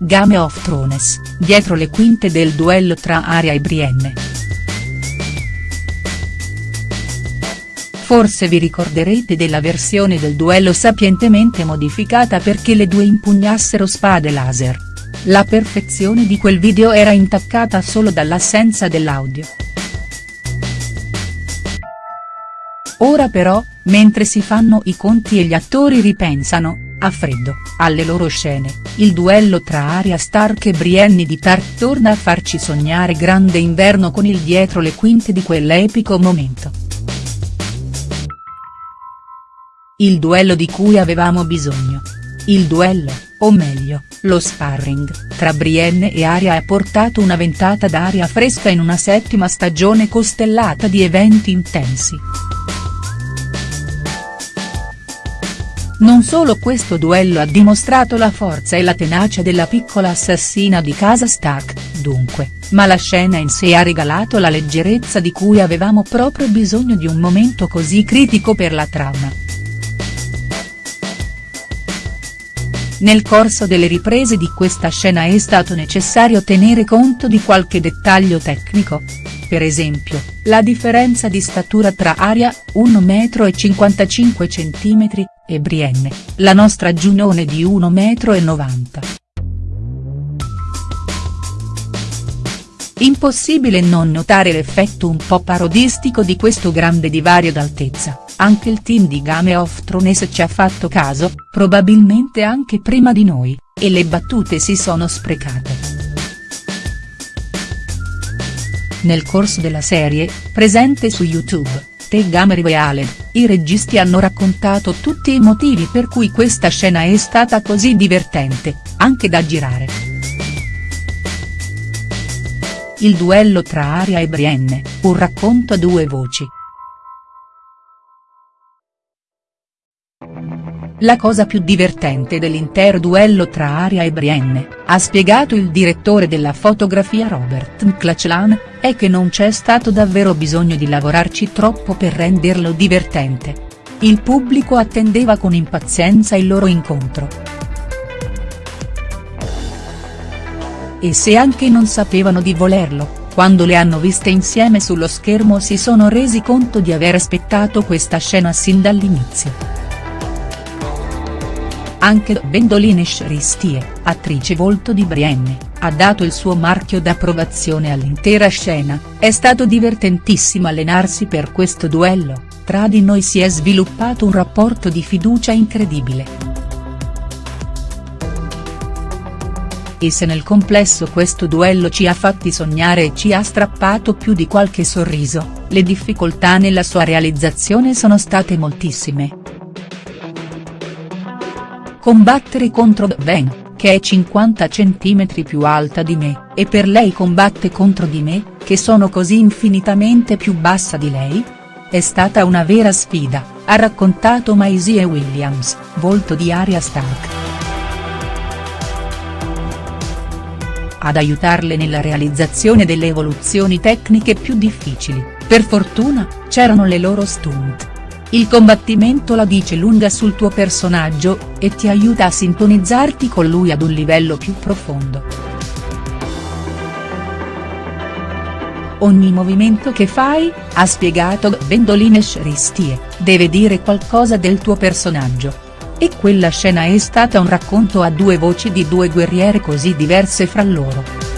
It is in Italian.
Game of Thrones, dietro le quinte del duello tra Arya e Brienne. Forse vi ricorderete della versione del duello sapientemente modificata perché le due impugnassero spade laser. La perfezione di quel video era intaccata solo dall'assenza dell'audio. Ora però, mentre si fanno i conti e gli attori ripensano, a freddo, alle loro scene, il duello tra Arya Stark e Brienne di Tarth torna a farci sognare grande inverno con il dietro le quinte di quell'epico momento. Il duello di cui avevamo bisogno. Il duello, o meglio, lo sparring, tra Brienne e Arya ha portato una ventata d'aria fresca in una settima stagione costellata di eventi intensi. Non solo questo duello ha dimostrato la forza e la tenacia della piccola assassina di casa Stark, dunque, ma la scena in sé ha regalato la leggerezza di cui avevamo proprio bisogno di un momento così critico per la trama. Nel corso delle riprese di questa scena è stato necessario tenere conto di qualche dettaglio tecnico. Per esempio, la differenza di statura tra Aria, 1,55 m, e Brienne, la nostra Giunone di 1,90 m. Impossibile non notare l'effetto un po' parodistico di questo grande divario d'altezza anche il team di Game of Thrones ci ha fatto caso, probabilmente anche prima di noi, e le battute si sono sprecate. Nel corso della serie, presente su YouTube, The Gamer e i registi hanno raccontato tutti i motivi per cui questa scena è stata così divertente, anche da girare. Il duello tra Aria e Brienne, un racconto a due voci, La cosa più divertente dell'intero duello tra Aria e Brienne, ha spiegato il direttore della fotografia Robert McLachlan, è che non c'è stato davvero bisogno di lavorarci troppo per renderlo divertente. Il pubblico attendeva con impazienza il loro incontro. E se anche non sapevano di volerlo, quando le hanno viste insieme sullo schermo si sono resi conto di aver aspettato questa scena sin dall'inizio. Anche Gwendoline Shristie, attrice volto di Brienne, ha dato il suo marchio d'approvazione all'intera scena, è stato divertentissimo allenarsi per questo duello, tra di noi si è sviluppato un rapporto di fiducia incredibile. E se nel complesso questo duello ci ha fatti sognare e ci ha strappato più di qualche sorriso, le difficoltà nella sua realizzazione sono state moltissime. Combattere contro Ben, che è 50 cm più alta di me, e per lei combatte contro di me, che sono così infinitamente più bassa di lei? È stata una vera sfida, ha raccontato Maisie Williams, volto di Arya Stark. Ad aiutarle nella realizzazione delle evoluzioni tecniche più difficili, per fortuna, c'erano le loro stunt. Il combattimento la dice lunga sul tuo personaggio, e ti aiuta a sintonizzarti con lui ad un livello più profondo. Ogni movimento che fai, ha spiegato Gwendoline Shristie, deve dire qualcosa del tuo personaggio. E quella scena è stata un racconto a due voci di due guerriere così diverse fra loro.